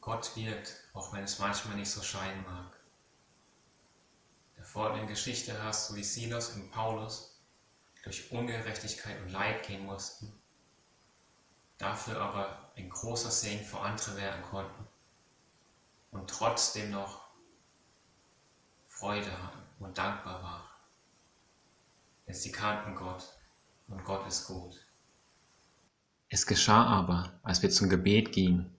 Gott wirkt, auch wenn es manchmal nicht so scheinen mag. In der folgenden Geschichte hörst du, wie Silas und Paulus durch Ungerechtigkeit und Leid gehen mussten, dafür aber ein großer Segen für andere werden konnten und trotzdem noch Freude hatten und dankbar waren. Denn sie kannten Gott und Gott ist gut. Es geschah aber, als wir zum Gebet gingen,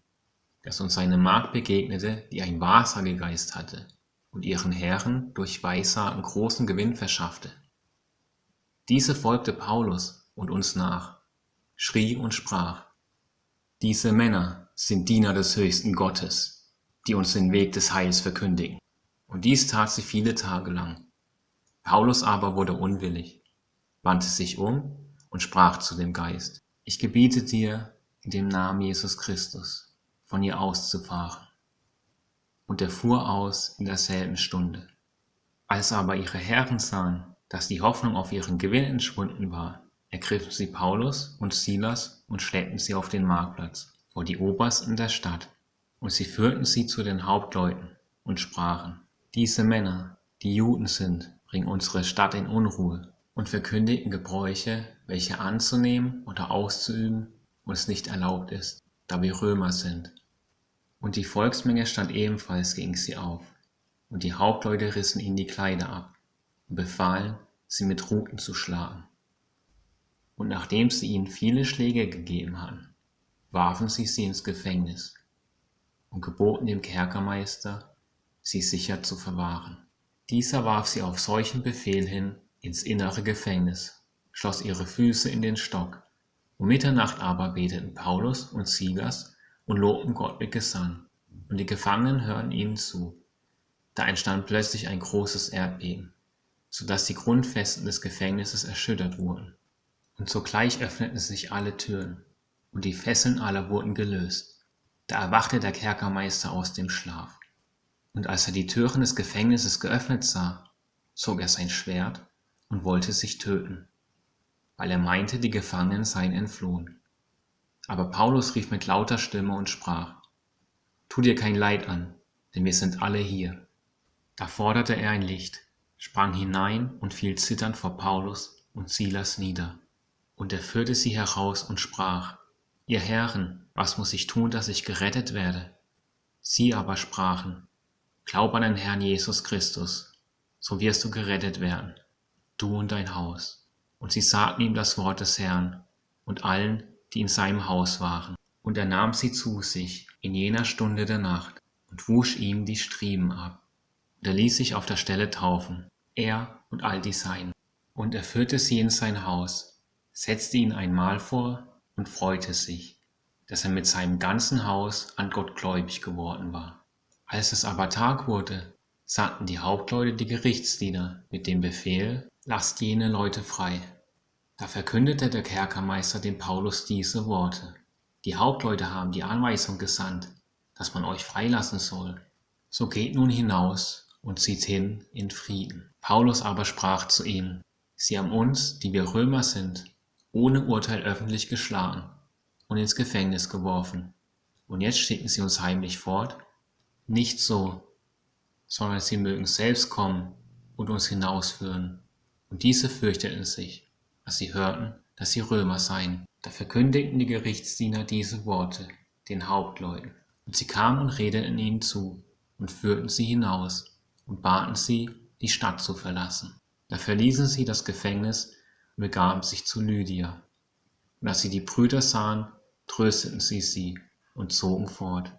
dass uns eine Magd begegnete, die einen Wahrsagegeist hatte und ihren Herren durch Weissagen großen Gewinn verschaffte. Diese folgte Paulus und uns nach, schrie und sprach, diese Männer sind Diener des höchsten Gottes, die uns den Weg des Heils verkündigen. Und dies tat sie viele Tage lang. Paulus aber wurde unwillig, wandte sich um und sprach zu dem Geist, ich gebiete dir in dem Namen Jesus Christus, von ihr auszufahren. Und er fuhr aus in derselben Stunde. Als aber ihre Herren sahen, dass die Hoffnung auf ihren Gewinn entschwunden war, ergriffen sie Paulus und Silas und schleppten sie auf den Marktplatz vor die Obersten der Stadt, und sie führten sie zu den Hauptleuten und sprachen, diese Männer, die Juden sind, bringen unsere Stadt in Unruhe und verkündigen Gebräuche, welche anzunehmen oder auszuüben uns nicht erlaubt ist, da wir Römer sind. Und die Volksmenge stand ebenfalls gegen sie auf, und die Hauptleute rissen ihnen die Kleider ab und befahlen, sie mit Ruten zu schlagen. Und nachdem sie ihnen viele Schläge gegeben hatten, warfen sie sie ins Gefängnis und geboten dem Kerkermeister, sie sicher zu verwahren. Dieser warf sie auf solchen Befehl hin ins innere Gefängnis, schloss ihre Füße in den Stock. Um Mitternacht aber beteten Paulus und Silas und lobten Gott mit Gesang, und die Gefangenen hörten ihnen zu. Da entstand plötzlich ein großes Erdbeben, so dass die Grundfesten des Gefängnisses erschüttert wurden. Und sogleich öffneten sich alle Türen, und die Fesseln aller wurden gelöst. Da erwachte der Kerkermeister aus dem Schlaf. Und als er die Türen des Gefängnisses geöffnet sah, zog er sein Schwert und wollte sich töten, weil er meinte, die Gefangenen seien entflohen. Aber Paulus rief mit lauter Stimme und sprach, Tu dir kein Leid an, denn wir sind alle hier. Da forderte er ein Licht, sprang hinein und fiel zitternd vor Paulus und Silas nieder. Und er führte sie heraus und sprach, Ihr Herren, was muss ich tun, dass ich gerettet werde? Sie aber sprachen, Glaub an den Herrn Jesus Christus, so wirst du gerettet werden, du und dein Haus. Und sie sagten ihm das Wort des Herrn und allen, die in seinem Haus waren. Und er nahm sie zu sich in jener Stunde der Nacht und wusch ihm die Striemen ab. Und er ließ sich auf der Stelle taufen, er und all die Seinen. Und er führte sie in sein Haus, setzte ihnen ein Mahl vor und freute sich, dass er mit seinem ganzen Haus an Gott gläubig geworden war. Als es aber Tag wurde, sandten die Hauptleute die Gerichtsdiener mit dem Befehl, lasst jene Leute frei. Da verkündete der Kerkermeister dem Paulus diese Worte. Die Hauptleute haben die Anweisung gesandt, dass man euch freilassen soll. So geht nun hinaus und zieht hin in Frieden. Paulus aber sprach zu ihnen, sie haben uns, die wir Römer sind, ohne Urteil öffentlich geschlagen und ins Gefängnis geworfen. Und jetzt schicken sie uns heimlich fort nicht so, sondern sie mögen selbst kommen und uns hinausführen. Und diese fürchteten sich, als sie hörten, dass sie Römer seien. Da verkündigten die Gerichtsdiener diese Worte den Hauptleuten. Und sie kamen und redeten ihnen zu und führten sie hinaus und baten sie, die Stadt zu verlassen. Da verließen sie das Gefängnis und begaben sich zu Lydia. Und als sie die Brüder sahen, trösteten sie sie und zogen fort.